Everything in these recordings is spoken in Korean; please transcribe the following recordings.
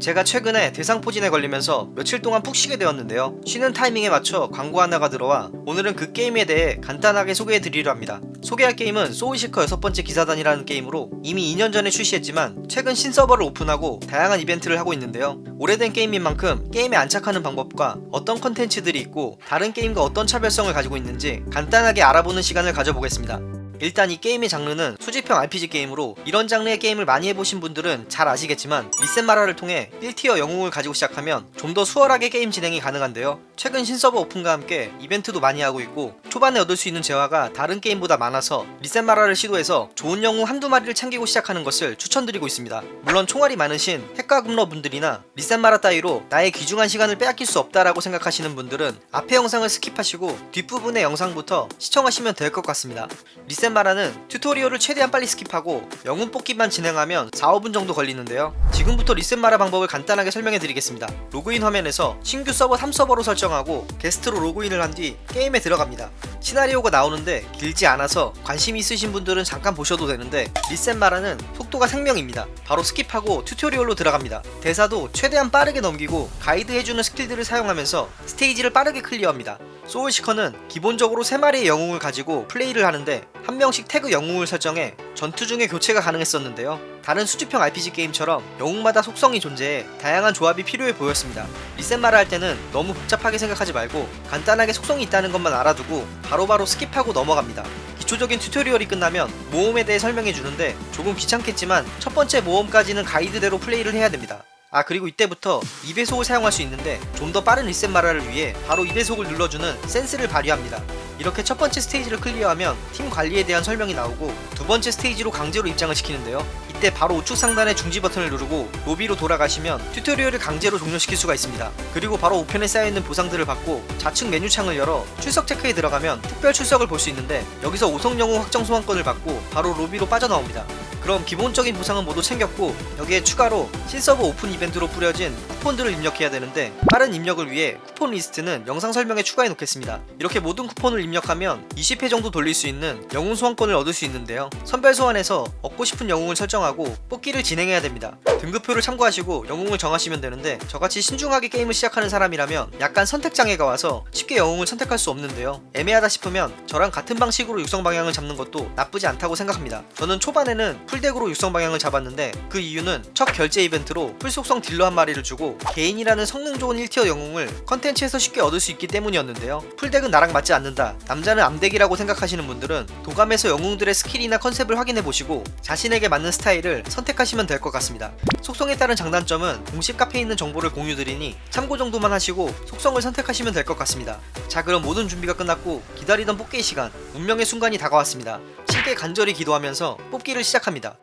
제가 최근에 대상포진에 걸리면서 며칠 동안 푹 쉬게 되었는데요. 쉬는 타이밍에 맞춰 광고 하나가 들어와 오늘은 그 게임에 대해 간단하게 소개해 드리려 합니다. 소개할 게임은 소울시커 여섯 번째 기사단이라는 게임으로 이미 2년 전에 출시했지만 최근 신서버를 오픈하고 다양한 이벤트를 하고 있는데요. 오래된 게임인 만큼 게임에 안착하는 방법과 어떤 컨텐츠들이 있고 다른 게임과 어떤 차별성을 가지고 있는지 간단하게 알아보는 시간을 가져보겠습니다 일단 이 게임의 장르는 수집형 RPG 게임으로 이런 장르의 게임을 많이 해보신 분들은 잘 아시겠지만 리셋마라를 통해 1티어 영웅을 가지고 시작하면 좀 더 수월하게 게임 진행이 가능한데요. 최근 신서버 오픈과 함께 이벤트도 많이 하고 있고 초반에 얻을 수 있는 재화가 다른 게임보다 많아서 리셋마라를 시도해서 좋은 영웅 한두 마리를 챙기고 시작하는 것을 추천드리고 있습니다. 물론 총알이 많으신 핵과금러 분들이나 리셋마라 따위로 나의 귀중한 시간을 빼앗길 수 없다라고 생각하시는 분들은 앞에 영상을 스킵하시고 뒷부분의 영상부터 시청하시면 될 것 같습니다. 리셋 마라는 튜토리얼을 최대한 빨리 스킵하고 영웅 뽑기만 진행하면 4, 5분 정도 걸리는데요. 지금부터 리셋마라 방법을 간단하게 설명해 드리겠습니다. 로그인 화면에서 신규 서버 3서버로 설정하고 게스트로 로그인을 한 뒤 게임에 들어갑니다. 시나리오가 나오는데 길지 않아서 관심 있으신 분들은 잠깐 보셔도 되는데 리셋마라는 속도가 생명입니다. 바로 스킵하고 튜토리얼로 들어갑니다. 대사도 최대한 빠르게 넘기고 가이드 해주는 스킬들을 사용하면서 스테이지를 빠르게 클리어합니다 소울시커는 기본적으로 3마리의 영웅을 가지고 플레이를 하는데 한 명씩 태그 영웅을 설정해 전투 중에 교체가 가능했었는데요. 다른 수집형 RPG 게임처럼 영웅마다 속성이 존재해 다양한 조합이 필요해 보였습니다. 리셋마라 할 때는 너무 복잡하게 생각하지 말고 간단하게 속성이 있다는 것만 알아두고 바로 바로 스킵하고 넘어갑니다. 기초적인 튜토리얼이 끝나면 모험에 대해 설명해 주는데 조금 귀찮겠지만 첫 번째 모험까지는 가이드대로 플레이를 해야 됩니다 아 그리고 이때부터 2배속을 사용할 수 있는데 좀 더 빠른 리셋 마라를 위해 바로 2배속을 눌러주는 센스를 발휘합니다. 이렇게 첫 번째 스테이지를 클리어하면 팀 관리에 대한 설명이 나오고 두 번째 스테이지로 강제로 입장을 시키는데요. 이때 바로 우측 상단의 중지 버튼을 누르고 로비로 돌아가시면 튜토리얼을 강제로 종료시킬 수가 있습니다. 그리고 바로 우편에 쌓여있는 보상들을 받고 좌측 메뉴 창을 열어 출석 체크에 들어가면 특별 출석을 볼 수 있는데 여기서 5성 영웅 확정 소환권을 받고 바로 로비로 빠져나옵니다 그럼 기본적인 보상은 모두 챙겼고 여기에 추가로 신서버 오픈 이벤트로 뿌려진 쿠폰들을 입력해야 되는데 빠른 입력을 위해 쿠폰 리스트는 영상 설명에 추가해 놓겠습니다. 이렇게 모든 쿠폰을 입력하면 20회 정도 돌릴 수 있는 영웅 소환권을 얻을 수 있는데요. 선별 소환에서 얻고 싶은 영웅을 설정하고 뽑기를 진행해야 됩니다. 등급표를 참고하시고 영웅을 정하시면 되는데 저같이 신중하게 게임을 시작하는 사람이라면 약간 선택장애가 와서 쉽게 영웅을 선택할 수 없는데요. 애매하다 싶으면 저랑 같은 방식으로 육성 방향을 잡는 것도 나쁘지 않다고 생각합니다. 저는 초반에는 풀 덱으로 육성 방향을 잡았는데 그 이유는 첫 결제 이벤트로 풀속성 딜러 한 마리를 주고 개인이라는 성능 좋은 1티어 영웅을 컨텐츠에서 쉽게 얻을 수 있기 때문이었는데요. 풀덱은 나랑 맞지 않는다. 남자는 암덱이라고 생각하시는 분들은 도감에서 영웅들의 스킬이나 컨셉을 확인해보시고 자신에게 맞는 스타일을 선택하시면 될 것 같습니다. 속성에 따른 장단점은 공식 카페에 있는 정보를 공유드리니 참고 정도만 하시고 속성을 선택하시면 될 것 같습니다. 자 그럼 모든 준비가 끝났고 기다리던 뽑기의 시간 운명의 순간이 다가왔습니다 신께 간절히 기도하면서 뽑기를 시작합니다.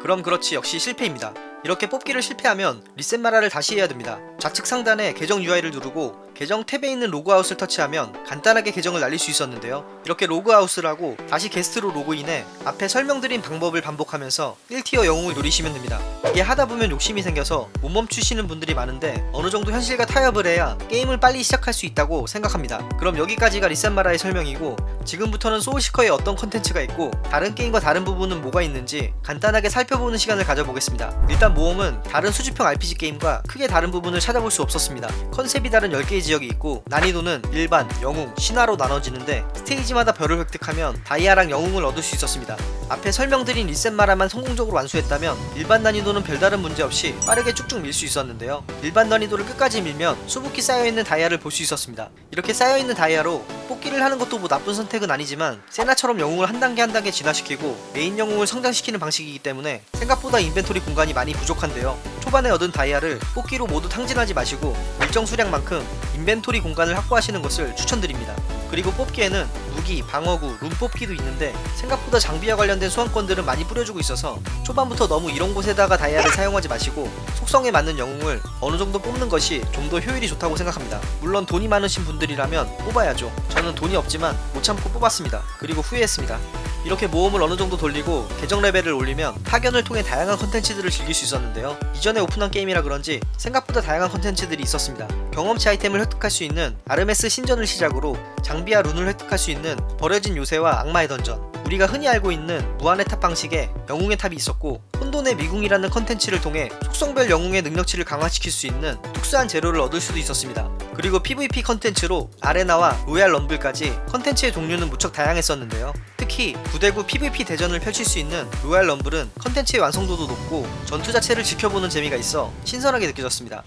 그럼 그렇지 역시 실패입니다 이렇게 뽑기를 실패하면 리셋 마라를 다시 해야 됩니다. 좌측 상단에 계정 UI를 누르고 계정 탭에 있는 로그아웃을 터치하면 간단하게 계정을 날릴 수 있었는데요. 이렇게 로그아웃을 하고 다시 게스트로 로그인해 앞에 설명드린 방법을 반복하면서 1티어 영웅을 노리시면 됩니다. 이게 하다보면 욕심이 생겨서 못 멈추시는 분들이 많은데 어느정도 현실과 타협을 해야 게임을 빨리 시작할 수 있다고 생각합니다. 그럼 여기까지가 리셋마라의 설명이고 지금부터는 소울시커에 어떤 컨텐츠가 있고 다른 게임과 다른 부분은 뭐가 있는지 간단하게 살펴보는 시간을 가져보겠습니다. 일단 모험은 다른 수집형 RPG 게임과 크게 다른 부분을 찾아볼 수 없었습니다. 컨셉이 다른 10개의 지역이 있고 난이도는 일반, 영웅, 신화로 나눠지는데 스테이지마다 별을 획득하면 다이아랑 영웅을 얻을 수 있었습니다. 앞에 설명드린 리셋마라만 성공적으로 완수했다면 일반 난이도는 별다른 문제 없이 빠르게 쭉쭉 밀 수 있었는데요. 일반 난이도를 끝까지 밀면 수북히 쌓여있는 다이아를 볼 수 있었습니다. 이렇게 쌓여있는 다이아로 뽑기를 하는 것도 뭐 나쁜 선택은 아니지만 세나처럼 영웅을 한 단계 한 단계 진화시키고 메인 영웅을 성장시키는 방식이기 때문에 생각보다 인벤토리 공간이 많이 부족한데요. 초반에 얻은 다이아를 뽑기로 모두 탕진하지 마시고 일정 수량만큼 인벤토리 공간을 확보하시는 것을 추천드립니다 그리고 뽑기에는 무기, 방어구, 룸 뽑기도 있는데 생각보다 장비와 관련된 소환권들은 많이 뿌려주고 있어서 초반부터 너무 이런 곳에다가 다이아를 사용하지 마시고 속성에 맞는 영웅을 어느 정도 뽑는 것이 좀 더 효율이 좋다고 생각합니다. 물론 돈이 많으신 분들이라면 뽑아야죠. 저는 돈이 없지만 못 참고 뽑았습니다. 그리고 후회했습니다. 이렇게 모험을 어느 정도 돌리고 계정 레벨을 올리면 파견을 통해 다양한 컨텐츠들을 즐길 수 있었는데요. 이전에 오픈한 게임이라 그런지 생각보다 다양한 컨텐츠들이 있었습니다. 경험치 아이템을 획득할 수 있는 아르메스 신전을 시작으로 장비와 룬을 획득할 수 있는 버려진 요새와 악마의 던전 우리가 흔히 알고 있는 무한의 탑 방식의 영웅의 탑이 있었고 혼돈의 미궁이라는 컨텐츠를 통해 속성별 영웅의 능력치를 강화시킬 수 있는 특수한 재료를 얻을 수도 있었습니다. 그리고 PVP 컨텐츠로 아레나와 로얄 럼블까지 컨텐츠의 종류는 무척 다양했었는데요. 특히 9대9 PVP 대전을 펼칠 수 있는 로얄 럼블은 컨텐츠의 완성도도 높고 전투 자체를 지켜보는 재미가 있어 신선하게 느껴졌습니다.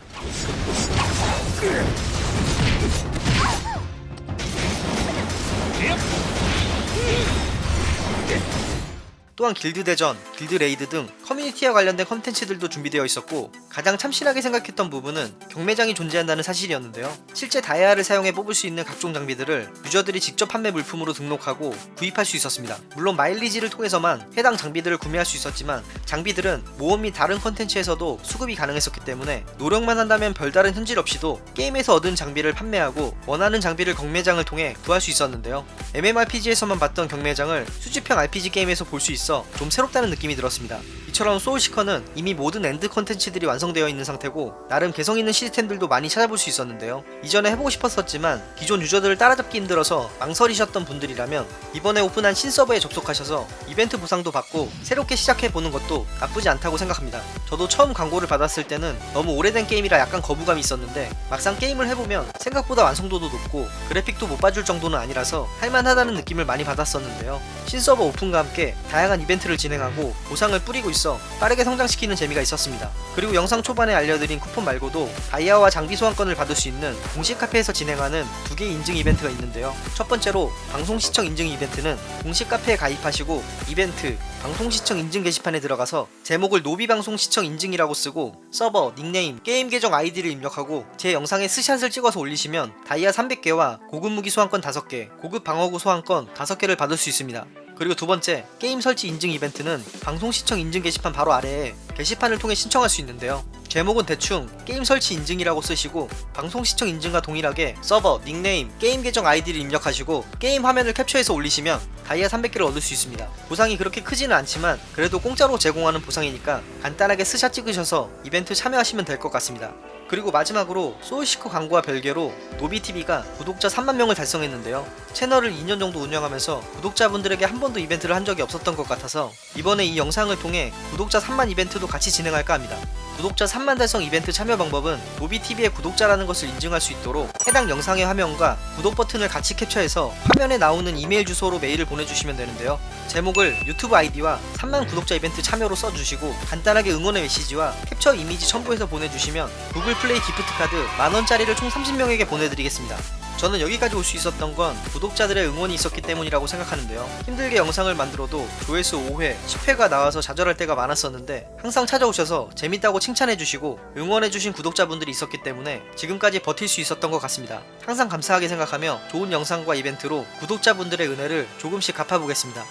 또한 길드 대전, 길드 raid 등 커뮤니티와 관련된 컨텐츠들도 준비되어 있었고 가장 참신하게 생각했던 부분은 경매장이 존재한다는 사실이었는데요. 실제 다이아를 사용해 뽑을 수 있는 각종 장비들을 유저들이 직접 판매 물품으로 등록하고 구입할 수 있었습니다. 물론 마일리지를 통해서만 해당 장비들을 구매할 수 있었지만 장비들은 모험 및 다른 컨텐츠에서도 수급이 가능했었기 때문에 노력만 한다면 별다른 현질 없이도 게임에서 얻은 장비를 판매하고 원하는 장비를 경매장을 통해 구할 수 있었는데요. MMORPG에서만 봤던 경매장을 수집형 RPG 게임에서 볼 수 있어 좀 새롭다는 느낌이 들었습니다. 이처럼 소울시커는 이미 모든 end 컨텐츠들이 완성되어 있는 상태고 나름 개성 있는 시스템들도 많이 찾아볼 수 있었는데요. 이전에 해보고 싶었었지만 기존 유저들을 따라잡기 힘들어서 망설이셨던 분들이라면 이번에 오픈한 신서버에 접속하셔서 이벤트 보상도 받고 새롭게 시작해보는 것도 나쁘지 않다고 생각합니다. 저도 처음 광고를 받았을 때는 너무 오래된 게임이라 약간 거부감이 있었는데 막상 게임을 해보면 생각보다 완성도도 높고 그래픽도 못 봐줄 정도는 아니라서 할만하다는 느낌을 많이 받았었는데요. 신서버 오픈과 함께 다양한 이벤트를 진행하고 보상을 뿌리고 있어 빠르게 성장시키는 재미가 있었습니다. 그리고 영상 초반에 알려드린 쿠폰 말고도 다이아와 장비 소환권을 받을 수 있는 공식 카페에서 진행하는 두 개의 인증 이벤트가 있는데요. 첫 번째로 방송 시청 인증 이벤트는 공식 카페에 가입하시고 이벤트 방송 시청 인증 게시판에 들어가서 제목을 노비 방송 시청 인증이라고 쓰고 서버, 닉네임, 게임 계정 아이디를 입력하고 제 영상에 스샷을 찍어서 올리시면 다이아 300개와 고급 무기 소환권 5개, 고급 방어구 소환권 5개를 받을 수 있습니다. 그리고 두 번째, 게임 설치 인증 이벤트는 방송 시청 인증 게시판 바로 아래에 게시판을 통해 신청할 수 있는데요. 제목은 대충 게임 설치 인증이라고 쓰시고 방송 시청 인증과 동일하게 서버, 닉네임, 게임 계정 아이디를 입력하시고 게임 화면을 캡처해서 올리시면 다이아 300개를 얻을 수 있습니다. 보상이 그렇게 크지는 않지만 그래도 공짜로 제공하는 보상이니까 간단하게 스샷 찍으셔서 이벤트 참여하시면 될 것 같습니다. 그리고 마지막으로 소울시커 광고와 별개로 노비TV가 구독자 3만 명을 달성했는데요. 채널을 2년 정도 운영하면서 구독자분들에게 한 번도 이벤트를 한 적이 없었던 것 같아서 이번에 이 영상을 통해 구독자 3만 이벤트도 같이 진행할까 합니다. 구독자 3만 달성 이벤트 참여 방법은 노비TV의 구독자라는 것을 인증할 수 있도록 해당 영상의 화면과 구독 버튼을 같이 캡처해서 화면에 나오는 이메일 주소로 메일을 보내주시면 되는데요. 제목을 유튜브 아이디와 3만 구독자 이벤트 참여로 써주시고 간단하게 응원의 메시지와 캡처 이미지 첨부해서 보내주시면 구글 플레이 기프트 카드 만원짜리를 총 30명에게 보내드리겠습니다. 저는 여기까지 올 수 있었던 건 구독자들의 응원이 있었기 때문이라고 생각하는데요. 힘들게 영상을 만들어도 조회수 5회, 10회가 나와서 좌절할 때가 많았었는데 항상 찾아오셔서 재밌다고 칭찬해주시고 응원해주신 구독자분들이 있었기 때문에 지금까지 버틸 수 있었던 것 같습니다. 항상 감사하게 생각하며 좋은 영상과 이벤트로 구독자분들의 은혜를 조금씩 갚아보겠습니다.